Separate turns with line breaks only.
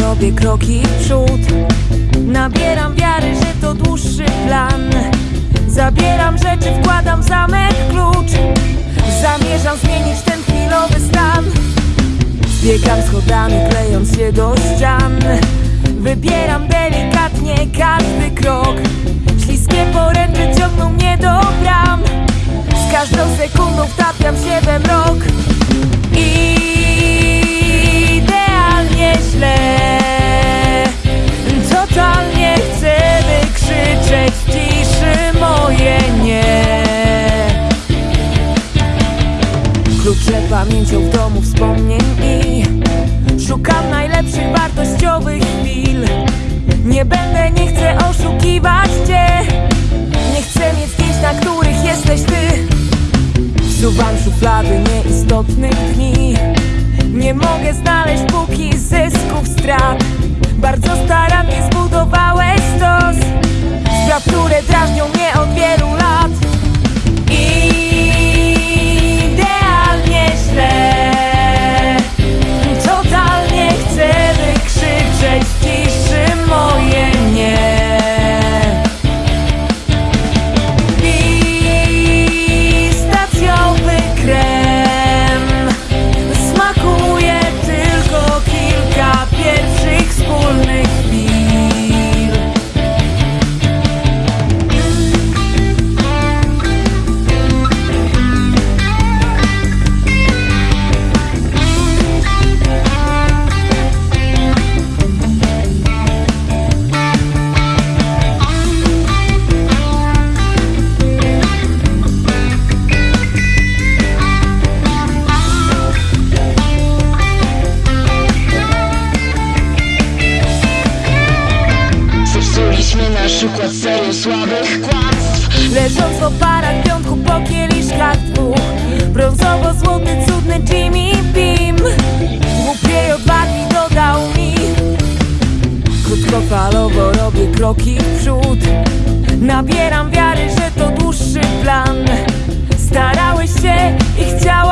robię kroki w przód. Nabieram wiary, że to dłuższy plan. Zabieram rzeczy, wkładam zamek klucz. Zamierzam zmienić ten chwilowy stan. Zbiegam schodami, klejąc się do ścian. Wybieram delikatnie każdy krok. Śliskie poręcze ciągną mnie do Klucze pamięcią w domu wspomnień i Szukam najlepszych wartościowych chwil. Nie będę, nie chcę oszukiwać cię. Nie chcę mieć zdjęć, na których jesteś ty. Wsuwam szuflady nieistotnych dni. Nie mogę znaleźć póki zysków strat. Bardzo starannie zbudowałeś stos Spraw, które drażnią mnie od wielu lat. Idealnie
Zepsuliśmy nasz układ serią słabych kłamstw.
Leżąc w oparach piątku po kieliszkach dwóch. Brązowo-złoty cudny Jimmy Beam Głupiej odwagi dodał mi. Krótkofalowo robię kroki w przód. Nabieram wiary, że to dłuższy plan. Starałeś się i chciałaś